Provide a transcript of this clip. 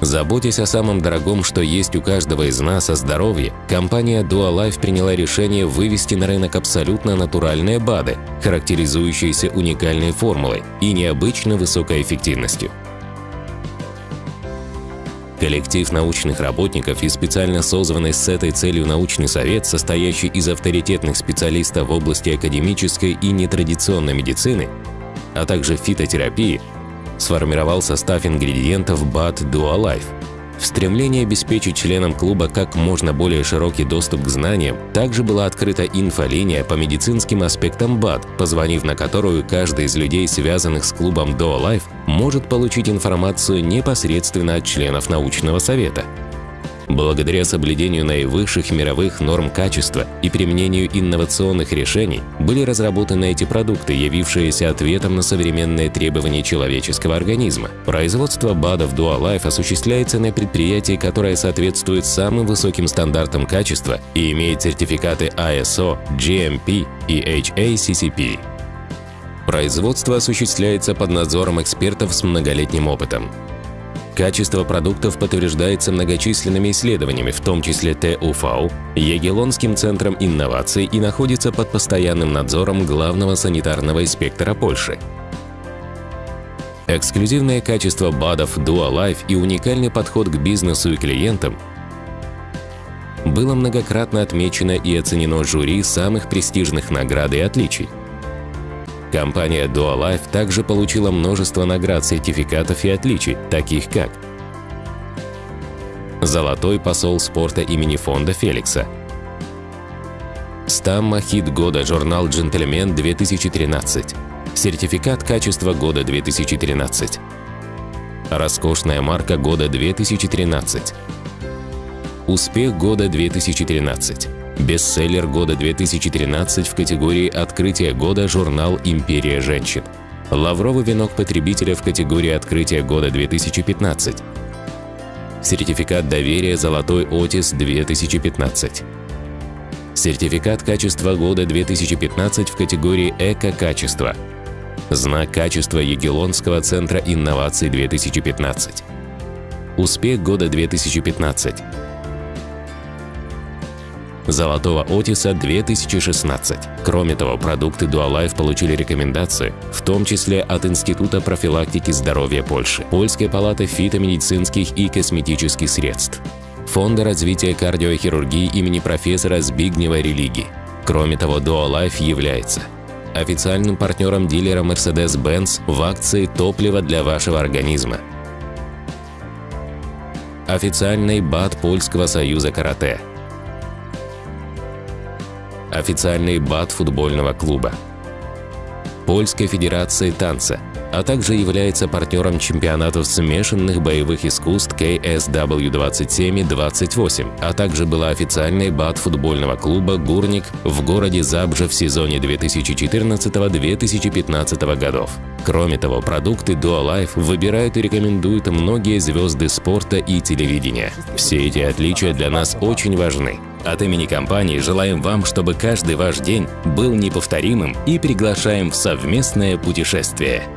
Заботясь о самом дорогом, что есть у каждого из нас, о здоровье, компания Dualife приняла решение вывести на рынок абсолютно натуральные БАДы, характеризующиеся уникальной формулой и необычно высокой эффективностью. Коллектив научных работников и специально созванный с этой целью научный совет, состоящий из авторитетных специалистов в области академической и нетрадиционной медицины, а также фитотерапии, сформировал состав ингредиентов BAT Dualife. В стремлении обеспечить членам клуба как можно более широкий доступ к знаниям, также была открыта инфолиния по медицинским аспектам БАД, позвонив на которую каждый из людей, связанных с клубом Dualife, может получить информацию непосредственно от членов научного совета. Благодаря соблюдению наивысших мировых норм качества и применению инновационных решений были разработаны эти продукты, явившиеся ответом на современные требования человеческого организма. Производство БАДов Dualife осуществляется на предприятии, которое соответствует самым высоким стандартам качества и имеет сертификаты ISO, GMP и HACCP. Производство осуществляется под надзором экспертов с многолетним опытом. Качество продуктов подтверждается многочисленными исследованиями, в том числе ТУФАУ, Егелонским центром инноваций и находится под постоянным надзором главного санитарного инспектора Польши. Эксклюзивное качество БАДов Dualife и уникальный подход к бизнесу и клиентам было многократно отмечено и оценено жюри самых престижных наград и отличий. Компания Dualife также получила множество наград, сертификатов и отличий, таких как Золотой посол спорта имени фонда Феликса Стамма хит года журнал «Джентльмен 2013» Сертификат качества года 2013 Роскошная марка года 2013 Успех года 2013 Бестселлер года 2013 в категории «Открытие года» журнал «Империя женщин». Лавровый венок потребителя в категории «Открытие года 2015». Сертификат доверия «Золотой Отис 2015». Сертификат качества года 2015 в категории «Эко-качество». Знак качества Егелонского центра инноваций 2015. Успех года 2015. Золотого Отиса 2016. Кроме того, продукты Dualife получили рекомендации, в том числе от Института профилактики здоровья Польши, Польской палаты фитомедицинских и косметических средств, Фонда развития кардиохирургии имени профессора Збигнева Религи. Кроме того, Dualife является официальным партнером дилера Mercedes-Benz в акции «Топливо для вашего организма», официальный БАТ Польского союза карате – официальный БАТ футбольного клуба, Польской Федерации танца, а также является партнером чемпионатов смешанных боевых искусств KSW27 и 28, а также была официальной БАТ футбольного клуба «Гурник» в городе Забжа в сезоне 2014-2015 годов. Кроме того, продукты Dualife выбирают и рекомендуют многие звезды спорта и телевидения. Все эти отличия для нас очень важны. От имени компании желаем вам, чтобы каждый ваш день был неповторимым и приглашаем в совместное путешествие.